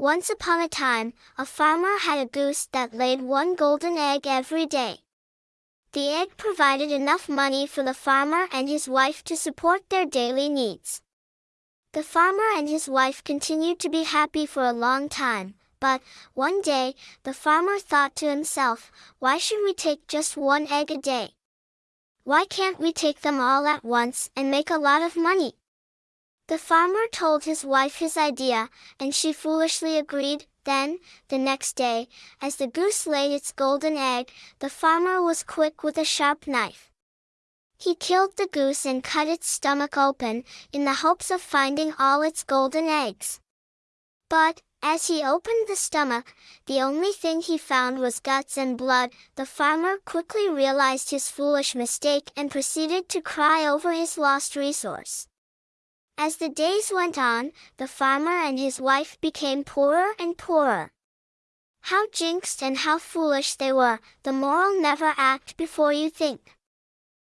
Once upon a time, a farmer had a goose that laid one golden egg every day. The egg provided enough money for the farmer and his wife to support their daily needs. The farmer and his wife continued to be happy for a long time, but, one day, the farmer thought to himself, why should we take just one egg a day? Why can't we take them all at once and make a lot of money? The farmer told his wife his idea, and she foolishly agreed, then, the next day, as the goose laid its golden egg, the farmer was quick with a sharp knife. He killed the goose and cut its stomach open, in the hopes of finding all its golden eggs. But, as he opened the stomach, the only thing he found was guts and blood. The farmer quickly realized his foolish mistake and proceeded to cry over his lost resource. As the days went on, the farmer and his wife became poorer and poorer. How jinxed and how foolish they were, the moral never act before you think.